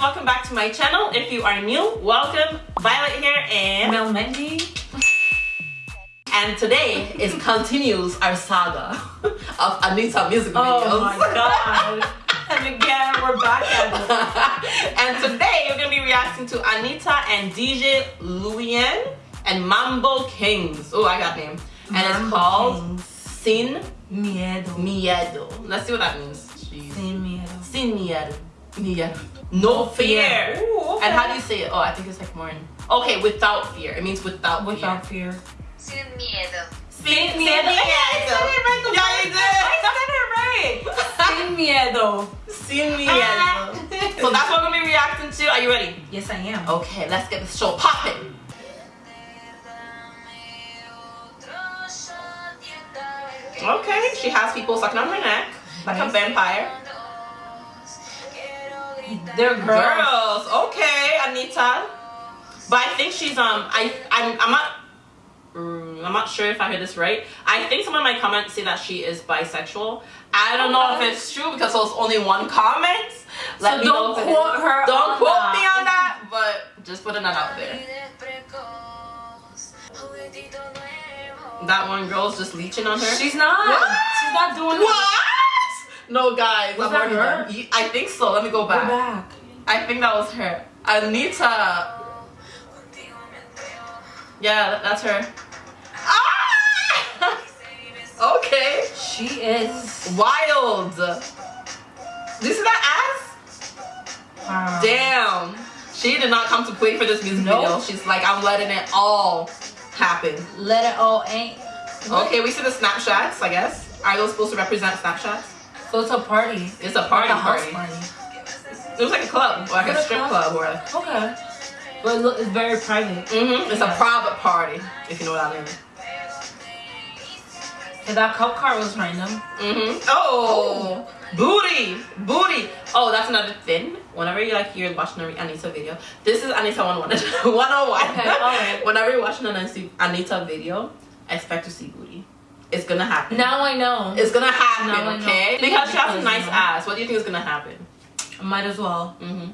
welcome back to my channel. If you are new, welcome. Violet here and Mel Mendy. and today is continues our saga of Anitta music oh videos. Oh my god. and again, we're back at it. and today we're gonna be reacting to Anitta and DJ Luian and Mambo Kingz. Oh, I got name. And it's called Kings. Sin Miedo. Miedo. Let's see what that means. Jeez. Sin miedo. Sin miedo. Miedo. No fear. Ooh, okay. And how do you say it? Oh, I think it's like more in. Okay, without fear. It means without, Without fear. fear. Sin miedo. Sin miedo. Yeah, I said it right the Yeah, you did. I said it right. Sin miedo. Sin miedo. so that's what we're gonna be reacting to. Are you ready? Yes, I am. Okay, let's get this show popping. Okay, she has people sucking on her neck like a vampire. They're girls. Girls, okay, Anitta. But I think she's um I I'm I'm not mm, I'm not sure if I heard this right. I think someone in my comments say that she is bisexual. I don't know if it's true because there was only one comment. Let So don't know if it quote her Don't quote that. me on that, but just putting that out there. That one girl's just leeching on her. She's not. What? She's not doing what? No, guys. Was I'm that already her? done. I think so. Let me go back. Go back. back. I think that was her. Anitta. Yeah, that's her. Ah! okay. She is. Wild. Do you see that ass? Wow. Damn. She did not come to play for this music Nope. video. She's like, I'm letting it all happen. Let it all ain't. Okay, we see the snapshots, I guess. Are those supposed to represent snapshots? So it's a party. It's a party Like a house party. It was like a club, like Is a strip club? or like, Okay. But look, it's very private. Mm -hmm. it's a private party, if you know what I mean. And that cup card was random. Mm -hmm. Oh, booty, booty. Oh, that's another thing. Whenever you like you're watching an Anitta video, this is Anitta 101. 101. Okay, alright. Whenever you're watching an Anitta video, I expect to see booty. It's gonna happen. Now I know. It's gonna happen, Now okay? Because she has a nice you know. ass. What do you think is gonna happen? Might as well. Mm-hmm.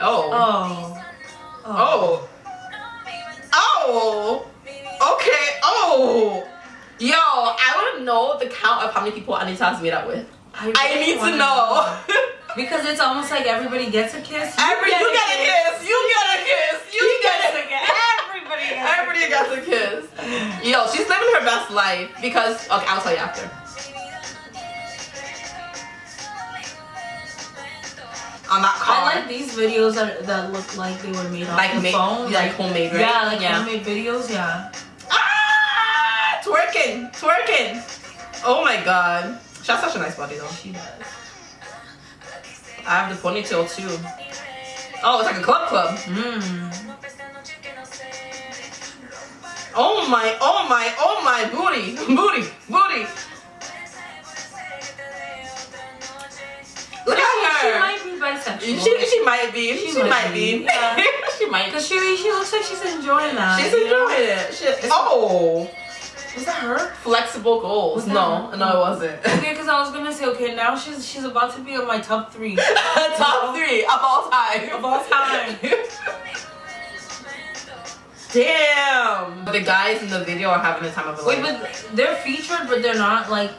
Oh. Oh. Oh. Oh. Okay. Oh. Yo, I want to know the count of how many people Anitta has made out with. I really need to wanna know. Because it's almost like everybody gets a kiss. You Every you get a kiss. You get a kiss. You get a kiss. Everybody gets kiss. Yo, she's living her best life because okay, I'll tell you after. On that car. I like these videos that, that look like they were made off Like the phone. like homemade, right? Yeah, like Yeah. homemade videos, yeah. Ah, twerking, twerking. Oh my god. She has such a nice body though. She does. I have the ponytail too. Oh, it's like a club club. Mmm. Oh my, oh my, oh my, booty, booty, booty. Look She at her. She might be bisexual. She, she might be. She, She might, be. be, yeah. she might. Because she, she looks like she's enjoying that. She's know? enjoying it. She, oh, Was that her? flexible goals. No, her? no, it wasn't. Okay, because I was gonna say, okay, now she's she's about to be in my top three Top three of all time. of all time. Damn. The guys in the video are having the time of their Wait, life. but they're featured, but they're not like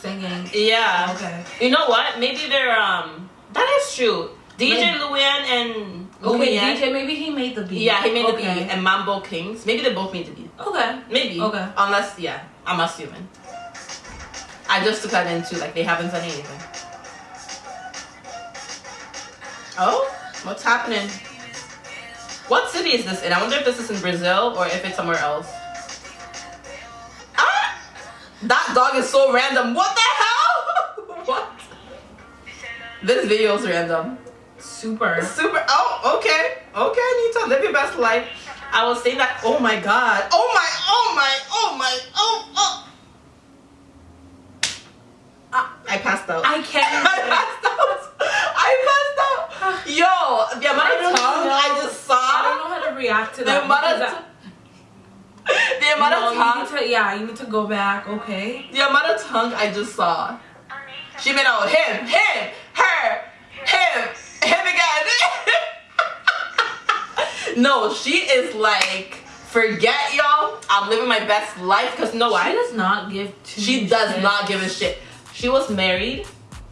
singing. Yeah. Okay. You know what? Maybe they're um. That is true. DJ Maybe. Luan and Okay, Luian- DJ, maybe he made the beat. Yeah, he made the beat and Mambo Kingz. Maybe they both made the beat. Okay. Maybe. Okay. Unless, yeah, I'm assuming. I just took that into like they haven't done anything. Oh, what's happening? What city is this in? I wonder if this is in Brazil or if it's somewhere else. Ah! That dog is so random. What the hell? what? This video is random. Super. Super. Oh, okay. Okay, Anitta, live your best life. I will say that. Oh my god. Oh my. Oh my. Oh my. Oh. Oh. Ah, I passed out. I can't. Yo, the amount of tongue know. I just saw. I don't know how to react to the that. Amount of the amount no, of tongue. You to, yeah, you need to go back, okay? The amount of tongue I just saw. She been on him, him, her, him, him again. no, she is like, forget y'all. I'm living my best life because no, she I does not give. She does not give a shit. She was married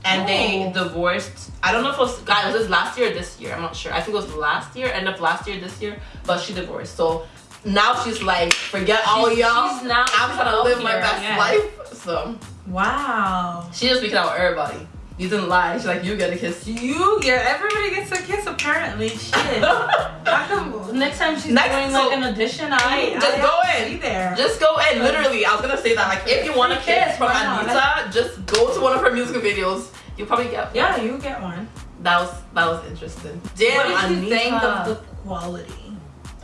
and they Oh. divorced. I don't know if it was guys, was this last year or this year? I'm not sure. I think it was last year, end of last year, this year, but she divorced. So now she's like, forget all y'all. she's now I'm trying to live my best yeah. life. So Wow. she just speaking out with everybody. You didn't lie. She's like, you get a kiss. You get everybody gets a kiss apparently. Shit. Come next time she's Next- doing so- like an audition, I mm, Just I go in. Be there. Just go in. Literally, I was gonna say that. Like, if you want a kiss from? Anitta, just go to one of her music videos. You'll probably get. yeah, you get one. That was that was interesting. Damn, what did you Anitta. think of the quality?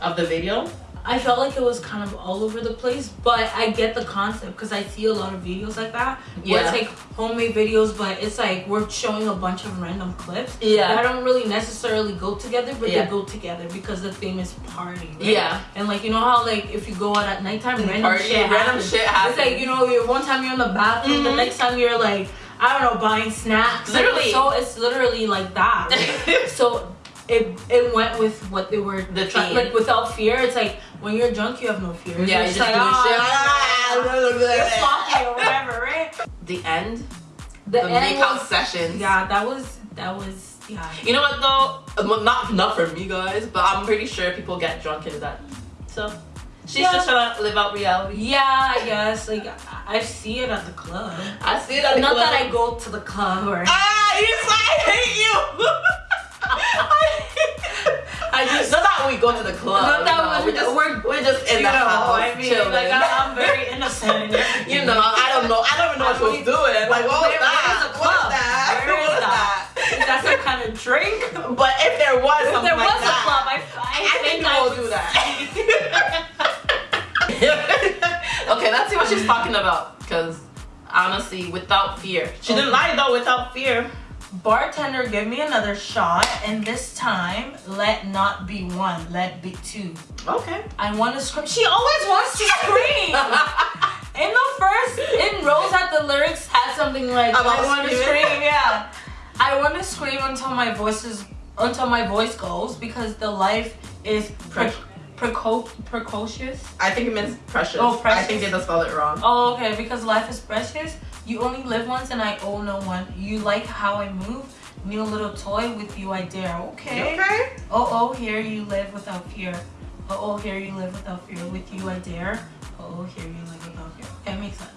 of the video? I felt like it was kind of all over the place, but I get the concept because I see a lot of videos like that. Where Yeah. it's like homemade videos, but it's like we're showing a bunch of random clips Yeah. that don't really necessarily go together, but Yeah. they go together because the theme is party. Right? Yeah. And like you know how like if you go out at nighttime, random Party, shit random happens. shit happens. It's like you know, one time you're in the bathroom, the Mhm. next time you're like I don't know buying snacks. Like, Literally. so it's literally like that. right? so it it went with what they were The try- theme. like without fear. It's like when you're drunk, you have no fear. Yeah, you're you just like oh, you're Ah, sloppy or whatever, right? The end, The, the end makeout was, sessions. yeah, that was that was yeah. You know what though? Uh, Not not for me guys, but I'm pretty sure people get drunk in that. So she's Yeah. just trying to live out reality. Yeah, I guess like I see it at the club. I see that. Not that I go to the club or Ah, you I hate you. I not that we go to the club. Not that we- we just we're- we're just in the house I mean, chilling. like I, I'm very innocent. you know, I don't know. I don't even know what she was doing. Like, what was that? club? is that? Where What is that? Is that some kind of drink? But if there was If there was like a that, club, I, I, I think I we'll would do that. okay, let's see what she's talking about. Because honestly, without fear, she didn't lie though. Without fear, Bartender, give me another shot, and this time let not be one, let be two. okay. I want to scream. She always wants to scream. in the first, in Rose at the lyrics had something like I want to scream. Yeah, I want to scream until my voice is until my voice goes because the life is pre- preco- precocious. I think it means precious. Oh, precious. I think they just spelled it wrong. Oh, okay. Because life is precious. You only live once, and I owe no one. You like how I move. New little toy with you, I dare. Okay. Okay. Oh, oh, here you live without fear. Oh, oh, here you live without fear. With you, I dare. Oh, oh, here you live without fear. That makes sense.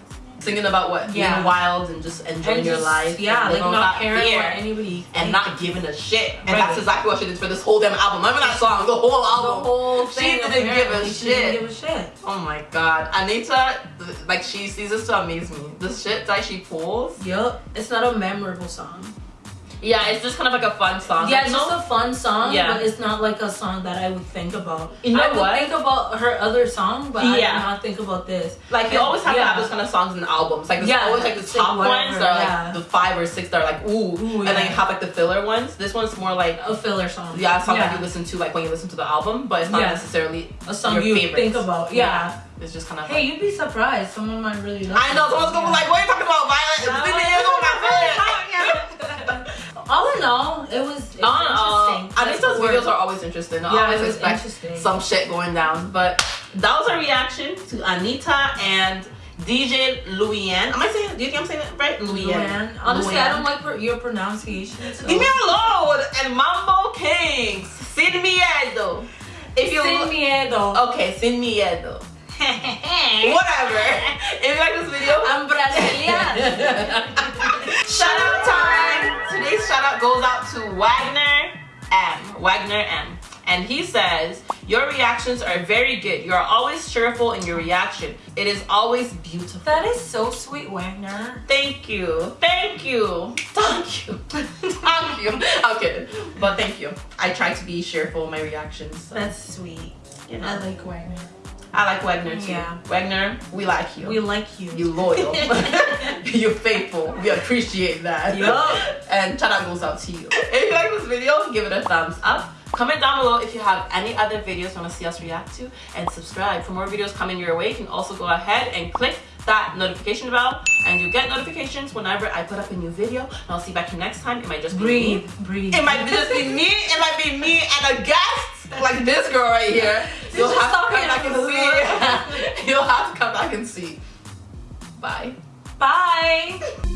Singing about what? Yeah. Being wild and just enjoying And your life. Yeah, and like not caring what anybody and not giving a shit. And Right. that's exactly what she did for this whole damn album. Remember that song? The whole album. the whole She thing. didn't give a. She didn't shit. give a shit. Oh my god. Anitta, like, she sees this to amaze me. The shit that she pulls. Yup. It's not a memorable song. Yeah, it's just kind of like a fun song. Yeah, Like, it's you just know- a fun song, Yeah. but it's not like a song that I would think about. You know I would what? think about her other song, but I Yeah. would not think about this. Like you always have to have those kind of songs in albums. Like there's Yeah, always like the it's top whatever, ones that are like yeah. the five or six that are like ooh, Ooh, and then you have like the filler ones. This one's more like A filler song. yeah, a song that you listen to like when you listen to the album, but it's not Yeah. necessarily A song your you favorites. think about. Yeah. It's just kind of. Hey, you'd be surprised. Someone might really love I know someone's gonna be like, "What are you talking about, Violet? all in all, it was, it was On all, interesting. That's Anitta's the word. videos are always interesting. I Yeah, always expect some shit going down. But that was our reaction to Anitta and DJ Luian. Am I saying? Do you think I'm saying it right? Luian. Luann. Honestly, I don't like your pronunciation. So. Leave me alone! And Mambo Kingz, Sin Miedo. If you Sin miedo. okay, Sin Miedo. Whatever. If you like this video, I'm Brazilian. shout out goes out to Wagner M. Wagner M. And he says, Your reactions are very good. You are always cheerful in your reaction. It is always beautiful. that is so sweet, Wagner. Thank you. Thank you. Thank you. thank you. I'm kidding. But thank you. I try to be cheerful in my reactions. so, That's sweet. you I like Wagner. I like Wagner too. Yeah. Wagner, we like you. We like you. you loyal. You're faithful. We appreciate that. Yup. And shout out goes out to you. If you like this video, give it a thumbs up. Comment down below if you have any other videos you want to see us react to. And subscribe for more videos coming your way. You can also go ahead and click that notification bell and you get notifications whenever I put up a new video. And I'll see you back here next time. It might just be me. Breathe. Breathe. It might just be me. It might be me and a guest. Like this girl right here. You'll just have to come back and see. You'll have to come back and see. Bye. Bye.